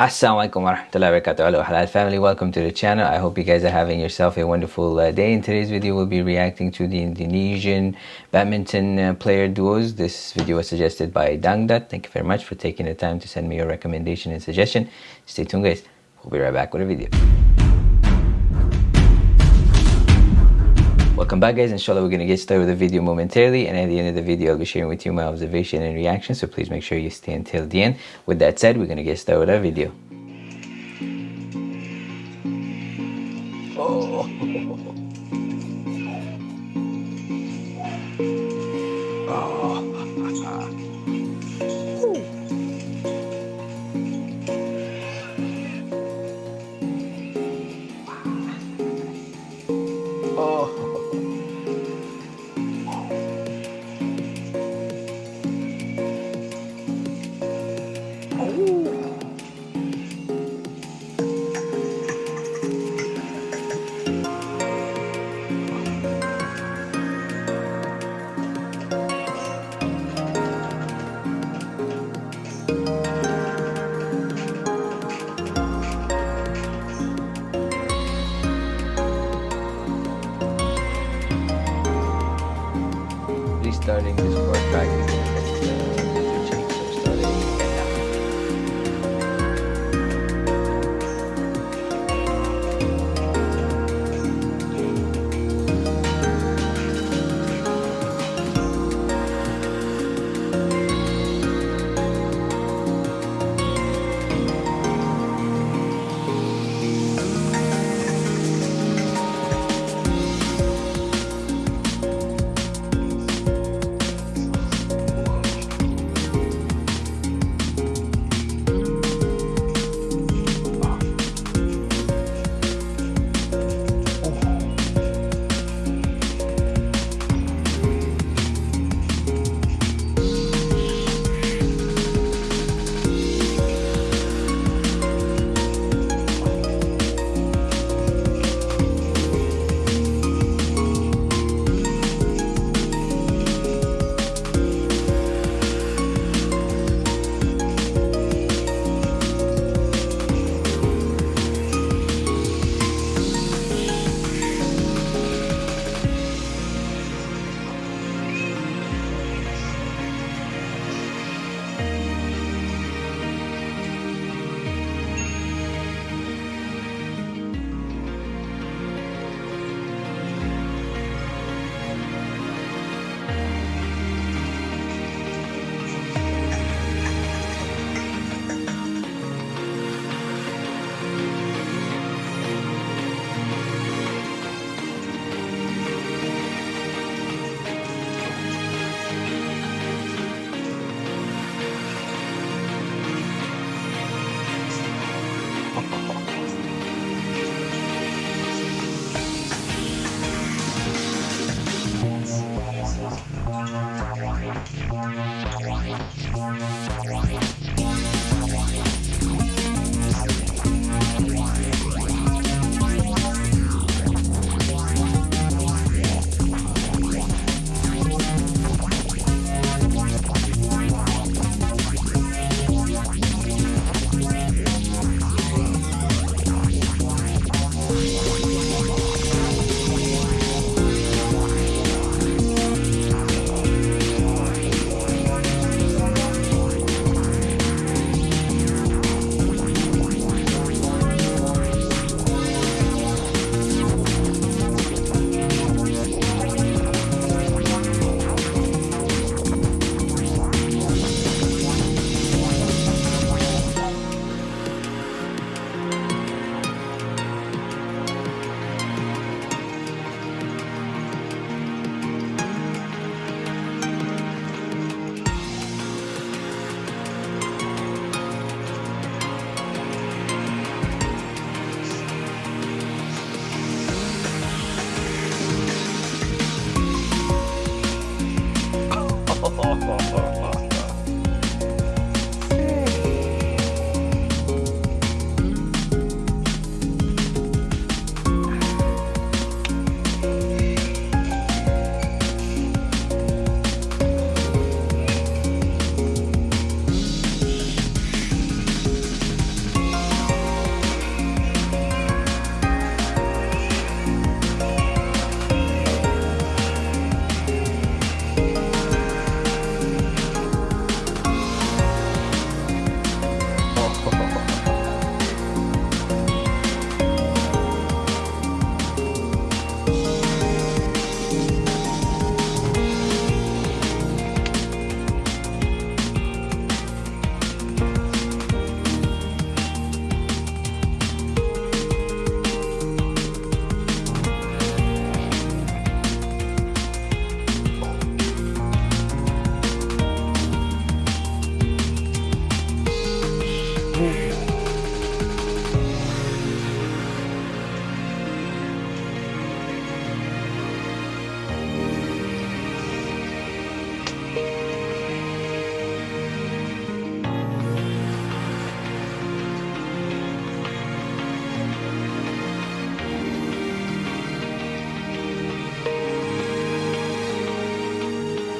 Assalamualaikum warahmatullahi wabarakatuh. Hello Halal family. Welcome to the channel. I hope you guys are having yourself a wonderful uh, day. In today's video we'll be reacting to the Indonesian badminton uh, player duos. This video was suggested by Dangdat thank you very much for taking the time to send me your recommendation and suggestion. Stay tuned guys. We'll be right back with a video Welcome back guys, inshallah we're going to get started with the video momentarily and at the end of the video I'll be sharing with you my observation and reaction so please make sure you stay until the end. With that said, we're going to get started with our video. Oh.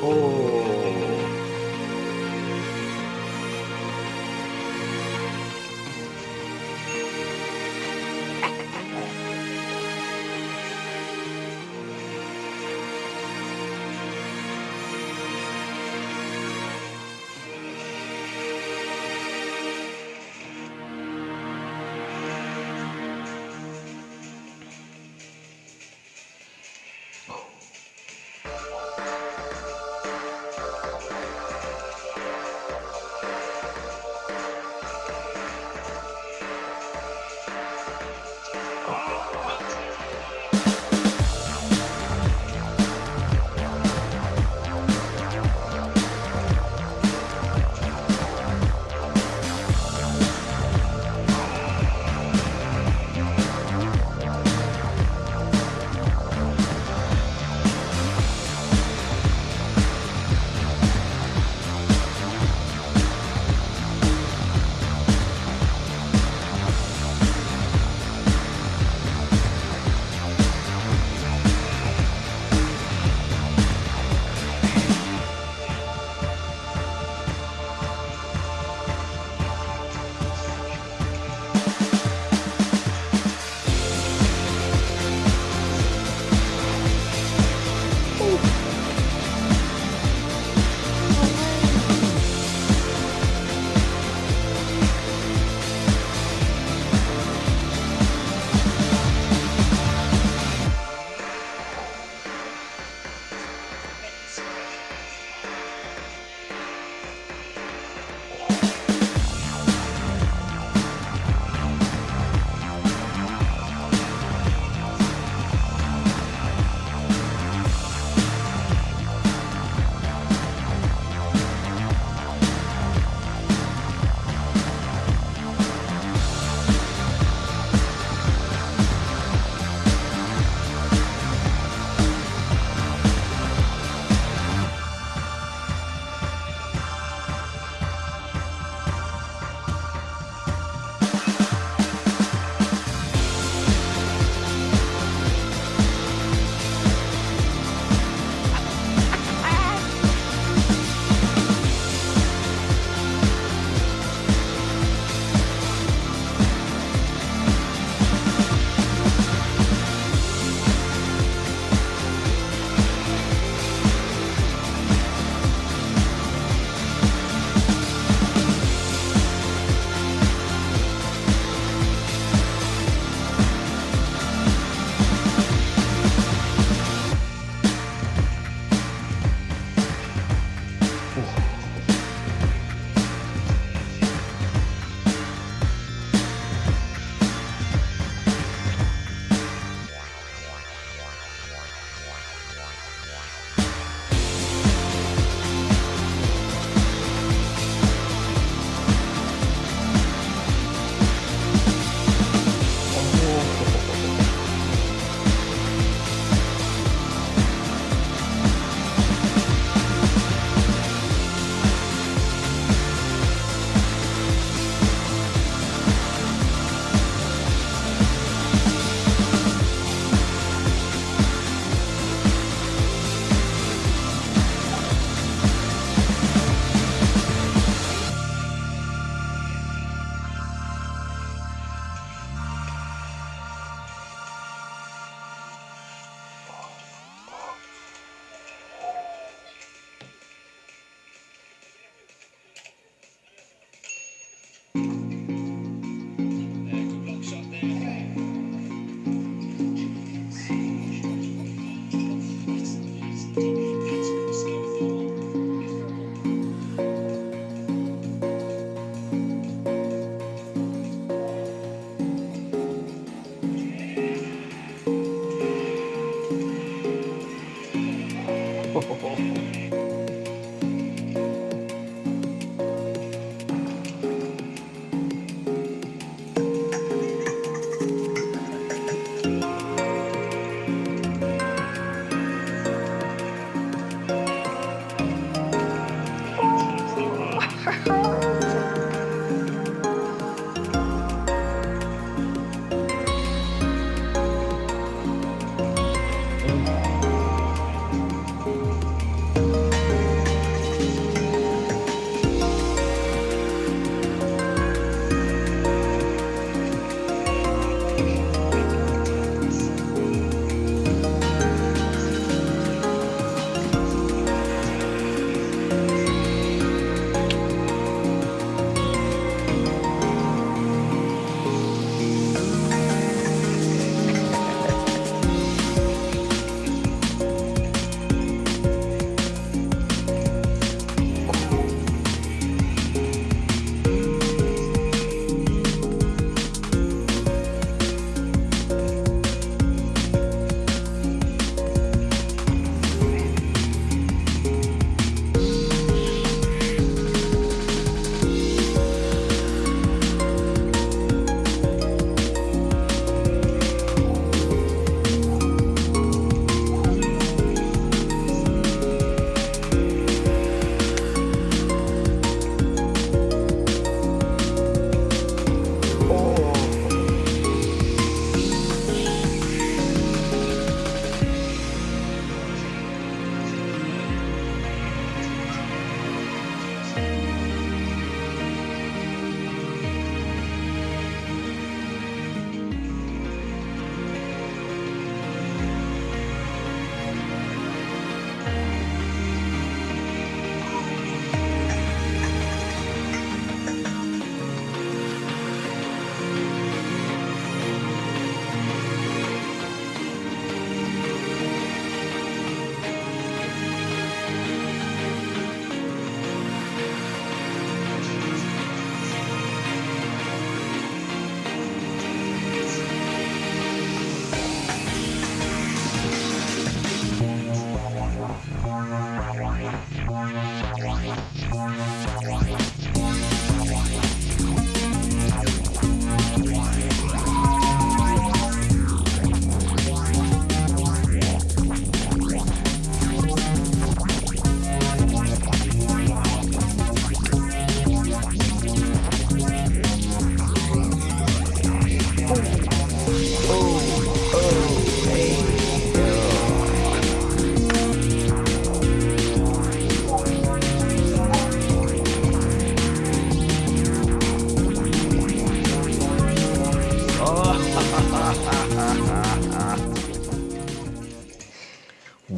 Oh.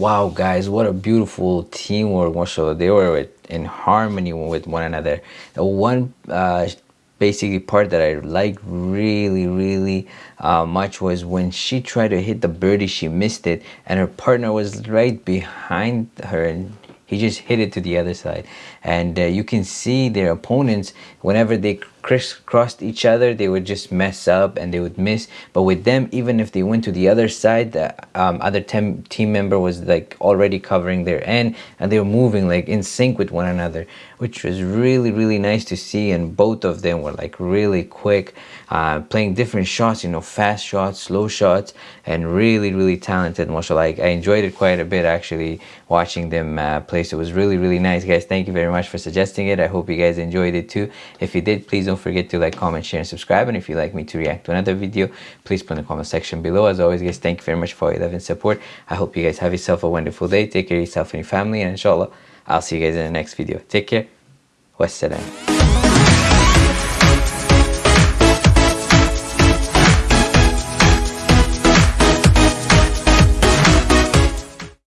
Wow guys what a beautiful teamwork mashallah. They were in harmony with one another. The one uh, basically part that I liked really really uh, much was when she tried to hit the birdie she missed it and her partner was right behind her and he just hit it to the other side. And uh, you can see their opponents whenever they crisscrossed each other they would just mess up and they would miss. But with them even if they went to the other side the um, other team team member was like already covering their end and they were moving like in sync with one another which was really really nice to see. And both of them were like really quick uh, playing different shots you know fast shots slow shots and really really talented mashallah like, I enjoyed it quite a bit actually watching them uh, play. So it was really really nice. Guys thank you very much for suggesting it. I hope you guys enjoyed it too. If you did please don't forget to like comment share and subscribe. And if you'd like me to react to another video please put in the comment section below. As always guys thank you very much for your love and support. I hope you guys have yourself a wonderful day. Take care of yourself and your family. And inshallah i'll see you guys in the next video. Take care. Wassalam